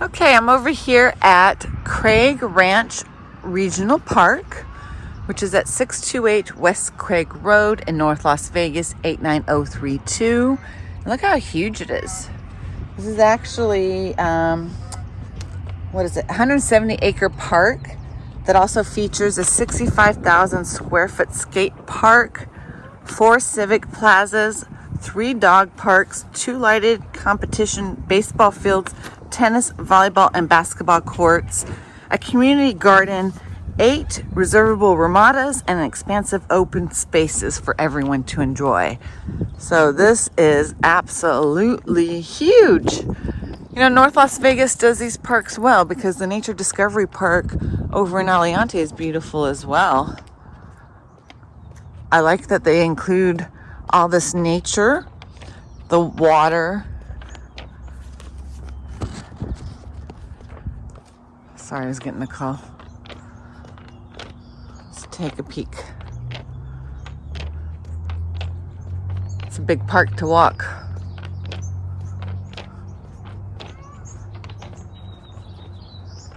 Okay, I'm over here at Craig Ranch Regional Park, which is at 628 West Craig Road in North Las Vegas, 89032. And look how huge it is. This is actually, um, what is it, 170 acre park that also features a 65,000 square foot skate park, four civic plazas, three dog parks, two lighted competition baseball fields, tennis, volleyball, and basketball courts, a community garden, eight reservable ramadas, and expansive open spaces for everyone to enjoy. So this is absolutely huge. You know, North Las Vegas does these parks well because the Nature Discovery Park over in Aliante is beautiful as well. I like that they include all this nature, the water, Sorry, I was getting a call. Let's take a peek. It's a big park to walk.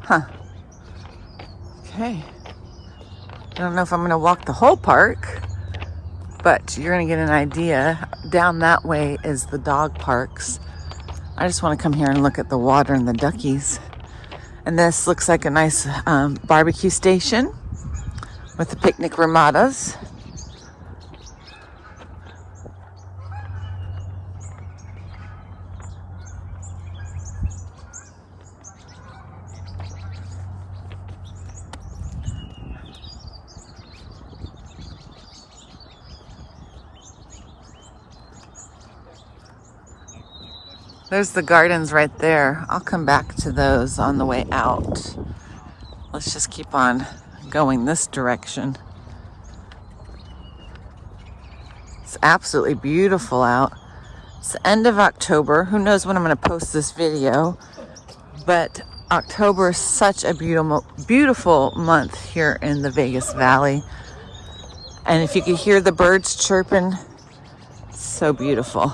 Huh. Okay. I don't know if I'm going to walk the whole park, but you're going to get an idea. Down that way is the dog parks. I just want to come here and look at the water and the duckies. And this looks like a nice um, barbecue station with the picnic ramadas. There's the gardens right there. I'll come back to those on the way out. Let's just keep on going this direction. It's absolutely beautiful out. It's the end of October. Who knows when I'm going to post this video. But October is such a beautiful, beautiful month here in the Vegas Valley. And if you could hear the birds chirping, so beautiful.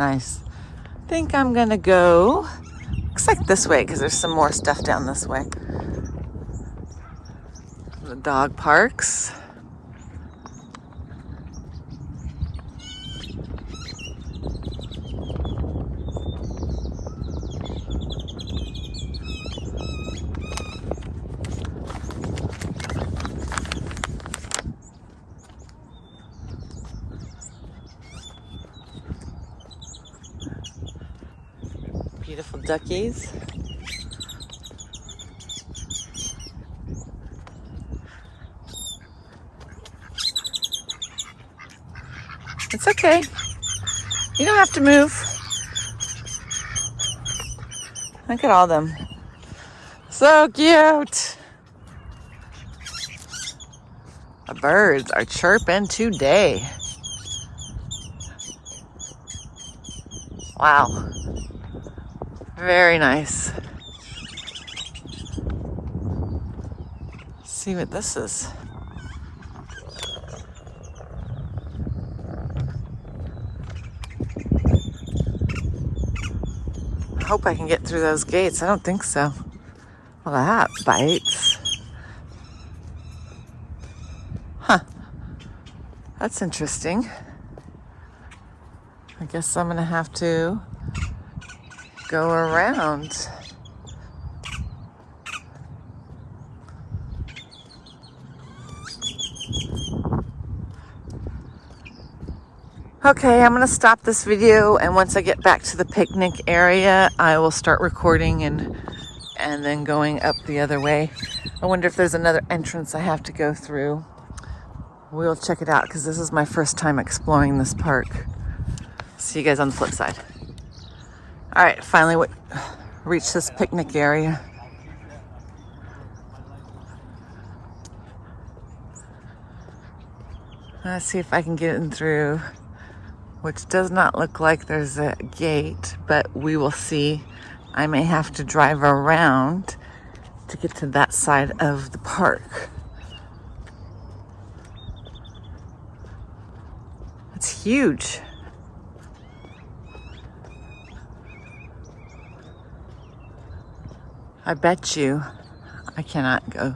Nice. I think I'm gonna go, looks like this way because there's some more stuff down this way. The dog parks. Beautiful duckies. It's okay. You don't have to move. Look at all them. So cute. The birds are chirping today. Wow. Very nice. Let's see what this is. I hope I can get through those gates. I don't think so. Well, that bites. Huh. That's interesting. I guess I'm gonna have to go around. Okay, I'm going to stop this video and once I get back to the picnic area, I will start recording and and then going up the other way. I wonder if there's another entrance I have to go through. We'll check it out because this is my first time exploring this park. See you guys on the flip side. All right, finally we reached this picnic area. Let's see if I can get in through, which does not look like there's a gate, but we will see. I may have to drive around to get to that side of the park. It's huge. I bet you I cannot go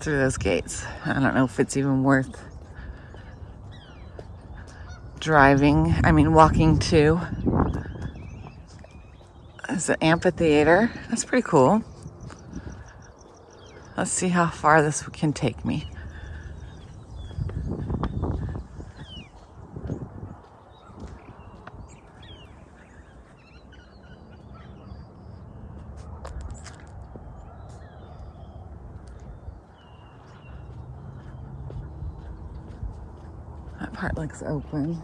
through those gates. I don't know if it's even worth driving, I mean walking to. It's an amphitheater. That's pretty cool. Let's see how far this can take me. Part looks open.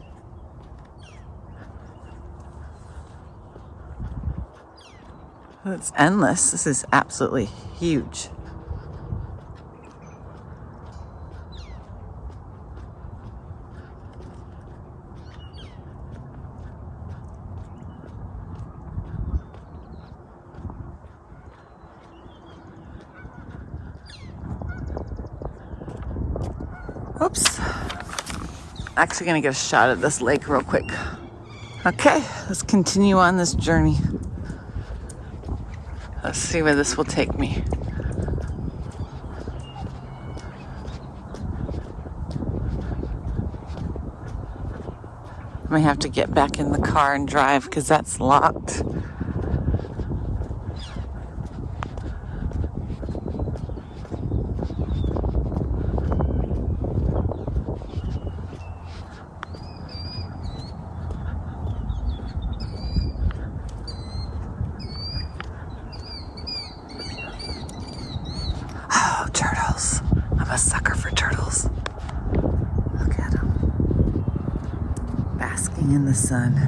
It's endless. This is absolutely huge. Actually gonna get a shot at this lake real quick. Okay, let's continue on this journey. Let's see where this will take me. I may have to get back in the car and drive because that's locked. a sucker for turtles. Look at them. Basking in the sun.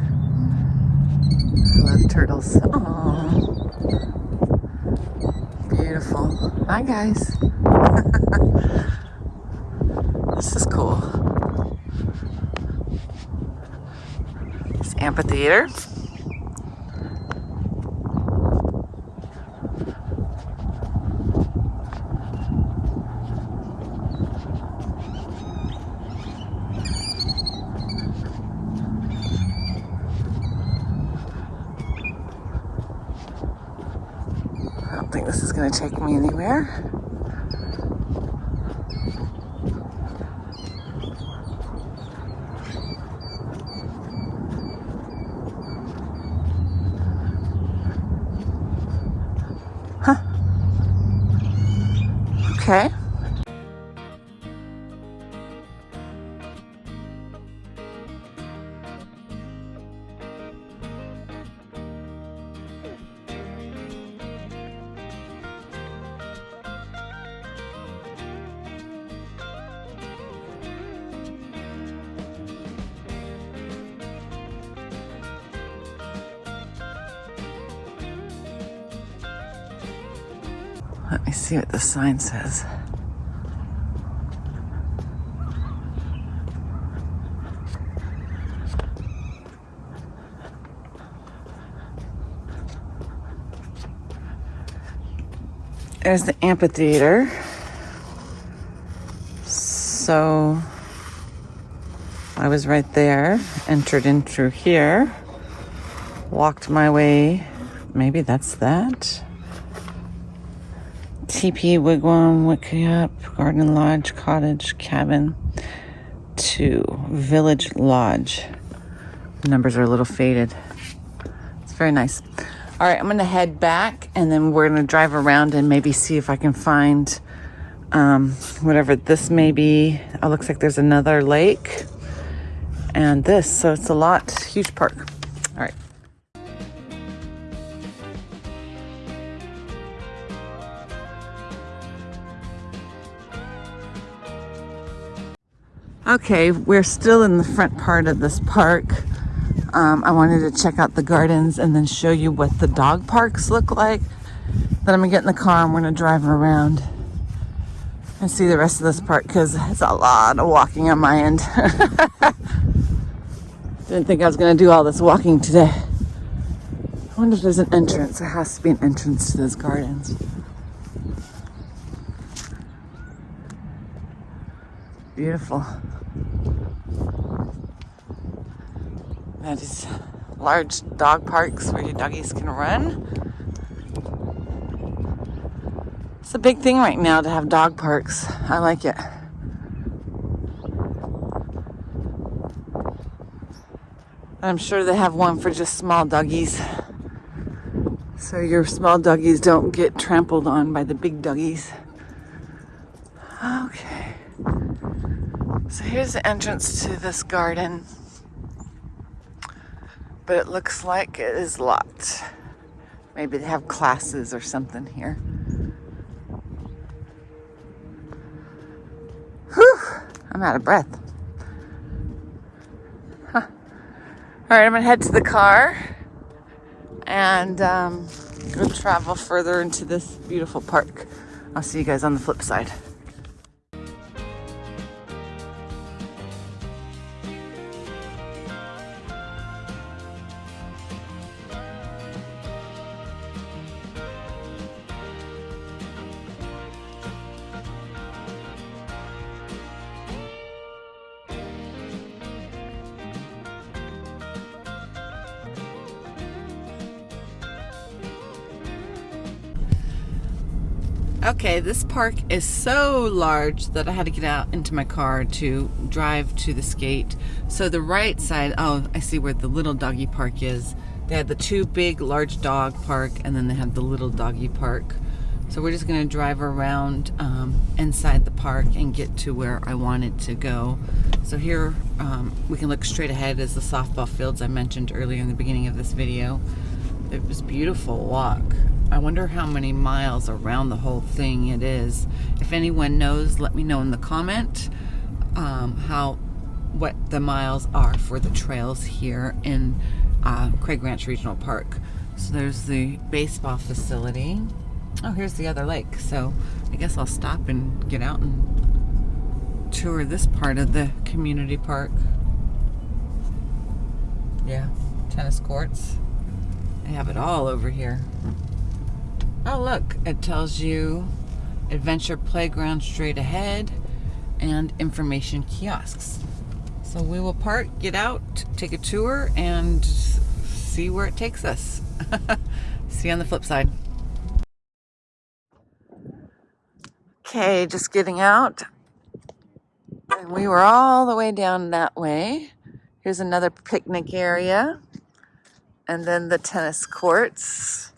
I love turtles. Aww. Beautiful. Bye, guys. this is cool. This amphitheater. think this is going to take me anywhere. Huh. Okay. Let me see what the sign says. There's the amphitheater. So I was right there, entered in through here, walked my way. Maybe that's that. TP Wigwam, Wickiup, Garden Lodge, Cottage, Cabin to Village Lodge. The numbers are a little faded. It's very nice. All right, I'm gonna head back and then we're gonna drive around and maybe see if I can find um, whatever this may be. It looks like there's another lake and this, so it's a lot, huge park. Okay, we're still in the front part of this park. Um, I wanted to check out the gardens and then show you what the dog parks look like. Then I'm gonna get in the car and we're gonna drive around and see the rest of this park because it's a lot of walking on my end. Didn't think I was gonna do all this walking today. I wonder if there's an entrance. There has to be an entrance to those gardens. Beautiful. That is large dog parks where your doggies can run. It's a big thing right now to have dog parks. I like it. I'm sure they have one for just small doggies. So your small doggies don't get trampled on by the big doggies. Okay. So here's the entrance to this garden. But it looks like it is locked. Maybe they have classes or something here. Whew, I'm out of breath. Huh. All right, I'm gonna head to the car and um, go travel further into this beautiful park. I'll see you guys on the flip side. Okay, this park is so large that I had to get out into my car to drive to the skate. So the right side, oh, I see where the little doggy park is. They had the two big large dog park and then they have the little doggy park. So we're just gonna drive around um, inside the park and get to where I wanted to go. So here um, we can look straight ahead as the softball fields I mentioned earlier in the beginning of this video. It was beautiful walk. I wonder how many miles around the whole thing it is. If anyone knows, let me know in the comment um, how what the miles are for the trails here in uh, Craig Ranch Regional Park. So there's the baseball facility. Oh, here's the other lake. So I guess I'll stop and get out and tour this part of the community park. Yeah, tennis courts. They have it all over here. Oh look, it tells you adventure playground straight ahead and information kiosks. So we will park, get out, take a tour, and see where it takes us. see you on the flip side. Okay, just getting out. And we were all the way down that way. Here's another picnic area. And then the tennis courts.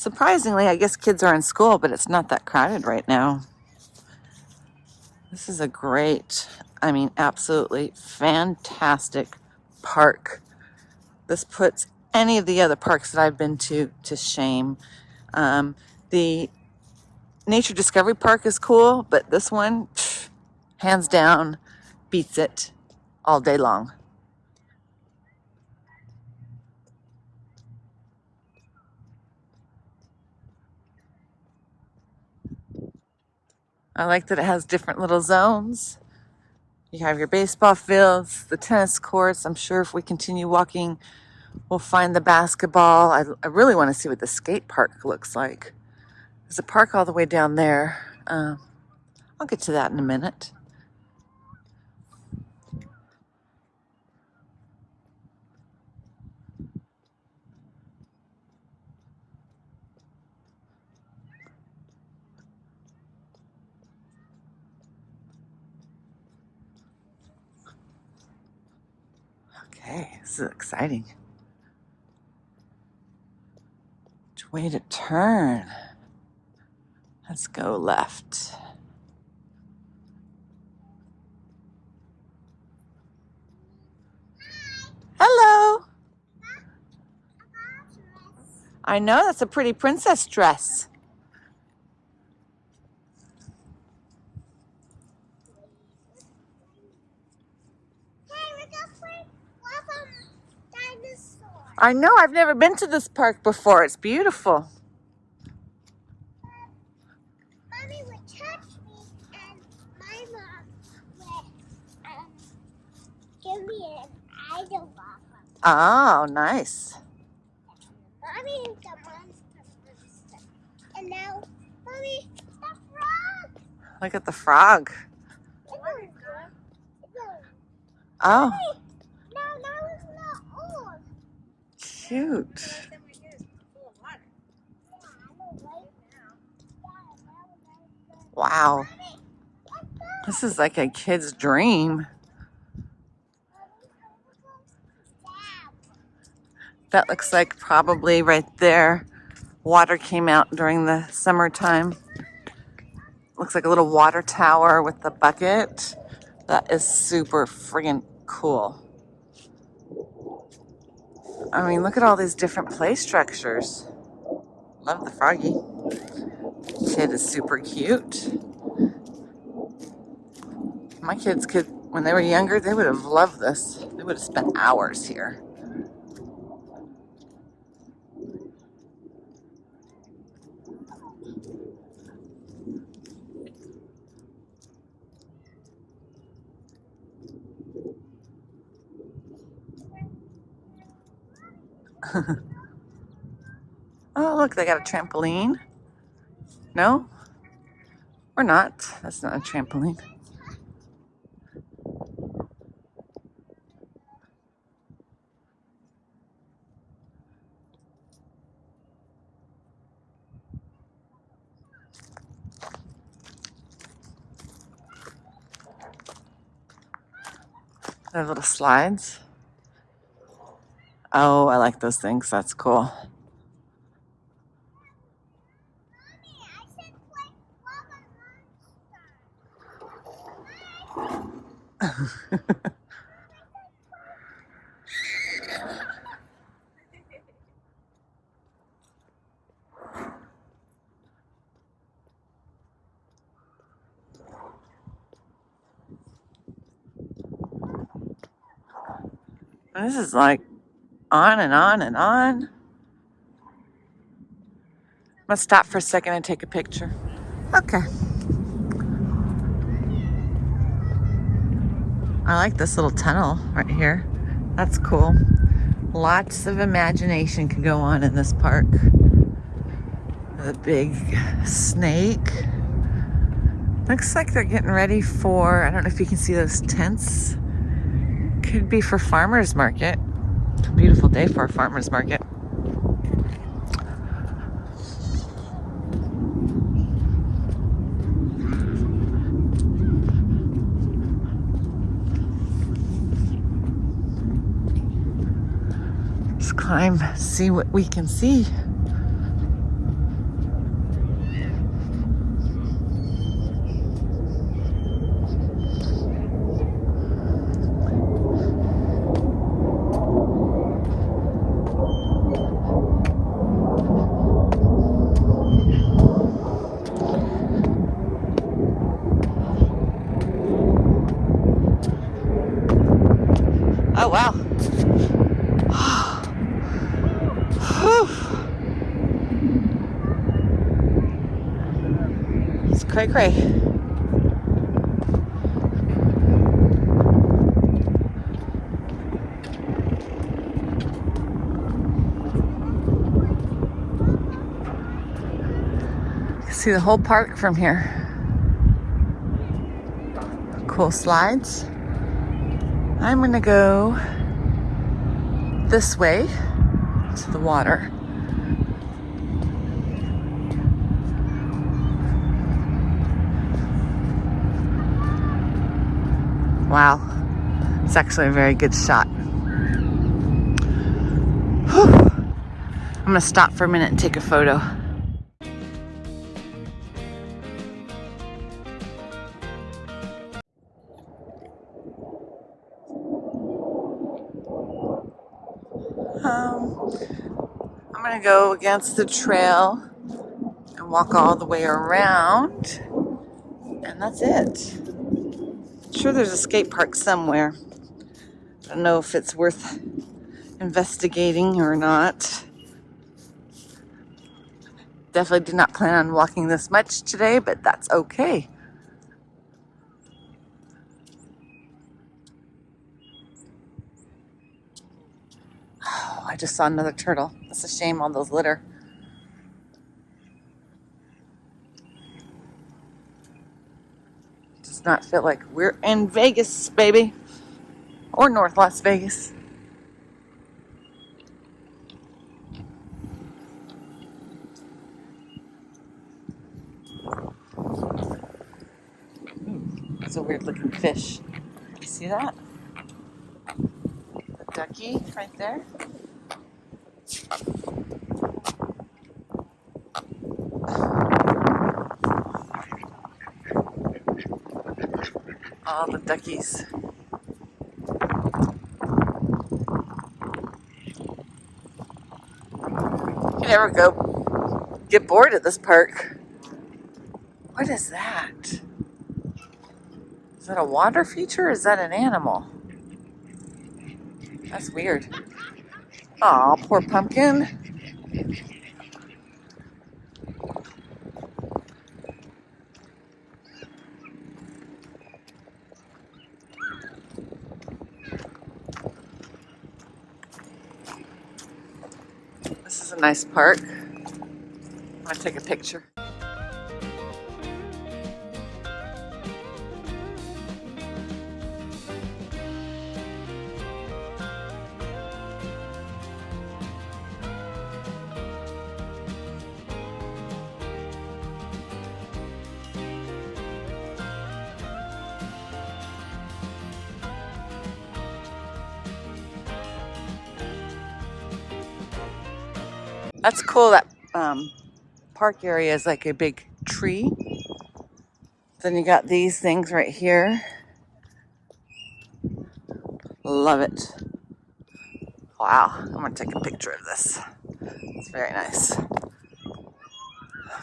Surprisingly, I guess kids are in school, but it's not that crowded right now. This is a great, I mean, absolutely fantastic park. This puts any of the other parks that I've been to to shame. Um, the Nature Discovery Park is cool, but this one, pff, hands down, beats it all day long. I like that it has different little zones. You have your baseball fields, the tennis courts. I'm sure if we continue walking, we'll find the basketball. I, I really want to see what the skate park looks like. There's a park all the way down there. Uh, I'll get to that in a minute. Okay, this is exciting. Which way to turn? Let's go left. Hello. I know, that's a pretty princess dress. I know, I've never been to this park before. It's beautiful. Mommy would touch me and my mom would um, give me an idol Oh, nice. Mommy the monster monster. And now, Mommy, the frog. Look at the frog. Oh, No, that was not old. Cute. Wow. This is like a kid's dream. That looks like probably right there. Water came out during the summertime. Looks like a little water tower with the bucket. That is super friggin' cool. I mean, look at all these different play structures. Love the froggy. Kid is super cute. My kids could, when they were younger, they would have loved this. They would have spent hours here. Oh, look, they got a trampoline. No? Or not. That's not a trampoline. They have little slides. Oh, I like those things. That's cool. Monster. This is like on and on and on. I'm gonna stop for a second and take a picture. Okay. I like this little tunnel right here. That's cool. Lots of imagination can go on in this park. The big snake. Looks like they're getting ready for, I don't know if you can see those tents. Could be for farmer's market. It's a beautiful day for a farmer's market. Let's climb, see what we can see. Oh, wow. Whew. It's cray cray. See the whole park from here. Cool slides. I'm gonna go this way to the water. Wow, it's actually a very good shot. Whew. I'm gonna stop for a minute and take a photo. Um, I'm gonna go against the trail and walk all the way around, and that's it. Sure, there's a skate park somewhere. I don't know if it's worth investigating or not. Definitely did not plan on walking this much today, but that's okay. Oh, I just saw another turtle. That's a shame, all those litter. Not feel like we're in Vegas, baby. Or North Las Vegas. That's a weird looking fish. You see that? The ducky right there. All the duckies. You never go get bored at this park. What is that? Is that a water feature or is that an animal? That's weird. Aw, poor pumpkin. Nice park. I'm gonna take a picture. That's cool. That um, park area is like a big tree. Then you got these things right here. Love it. Wow, I'm gonna take a picture of this. It's very nice.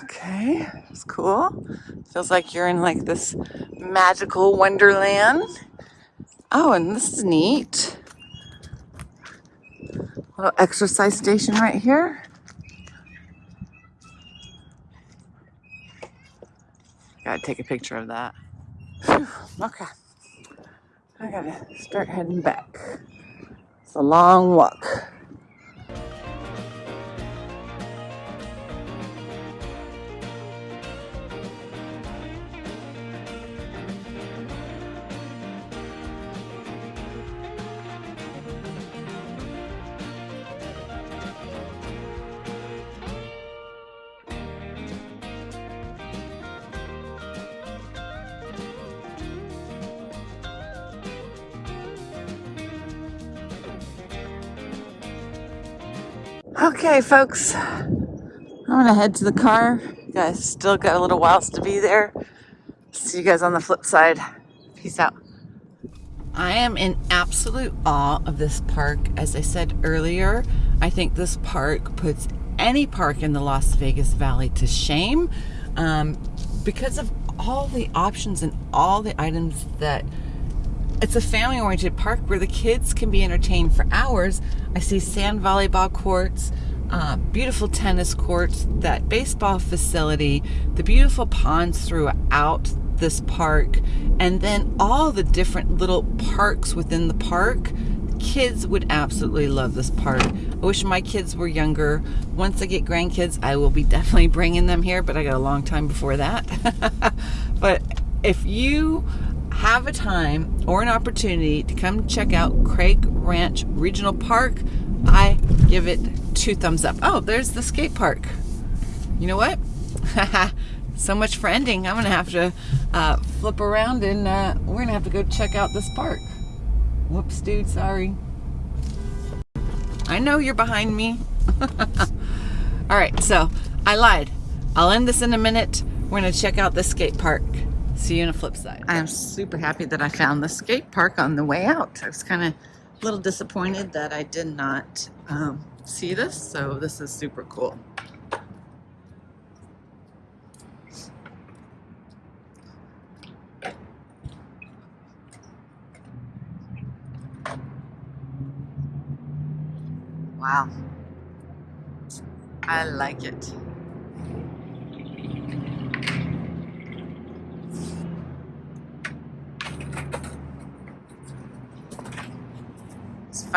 Okay, it's cool. Feels like you're in like this magical wonderland. Oh, and this is neat. Little exercise station right here. Gotta take a picture of that. Okay. I gotta start heading back. It's a long walk. Okay, folks. I'm gonna head to the car. Guys still got a little whiles to be there. See you guys on the flip side. Peace out. I am in absolute awe of this park. As I said earlier, I think this park puts any park in the Las Vegas Valley to shame um, because of all the options and all the items that it's a family oriented park where the kids can be entertained for hours. I see sand volleyball courts, uh, beautiful tennis courts, that baseball facility, the beautiful ponds throughout this park, and then all the different little parks within the park. Kids would absolutely love this park. I wish my kids were younger. Once I get grandkids, I will be definitely bringing them here, but I got a long time before that. but if you have a time or an opportunity to come check out Craig Ranch Regional Park, I give it two thumbs up. Oh, there's the skate park. You know what? so much for ending. I'm going to have to uh, flip around and uh, we're going to have to go check out this park. Whoops, dude, sorry. I know you're behind me. All right, so I lied. I'll end this in a minute. We're going to check out the skate park. See you on the flip side. I am super happy that I found the skate park on the way out. I was kind of a little disappointed that I did not um, see this, so this is super cool. Wow. I like it.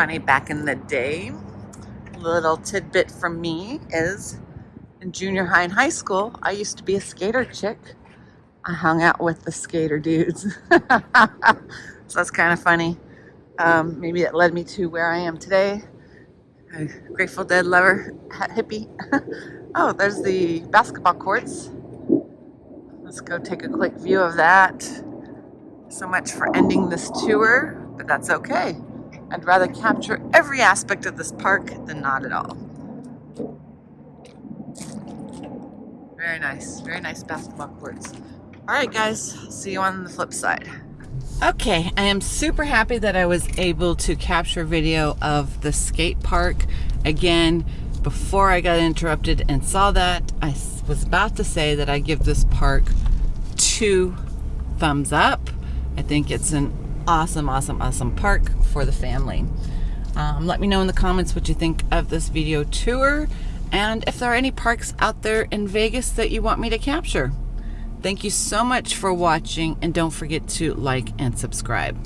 Funny back in the day. Little tidbit from me is in junior high and high school, I used to be a skater chick. I hung out with the skater dudes. so that's kind of funny. Um, maybe that led me to where I am today. A Grateful Dead lover, hippie. oh, there's the basketball courts. Let's go take a quick view of that. So much for ending this tour, but that's okay. I'd rather capture every aspect of this park than not at all. Very nice, very nice basketball courts. All right, guys, see you on the flip side. Okay, I am super happy that I was able to capture video of the skate park. Again, before I got interrupted and saw that, I was about to say that I give this park two thumbs up. I think it's an awesome, awesome, awesome park for the family. Um, let me know in the comments what you think of this video tour and if there are any parks out there in Vegas that you want me to capture. Thank you so much for watching and don't forget to like and subscribe.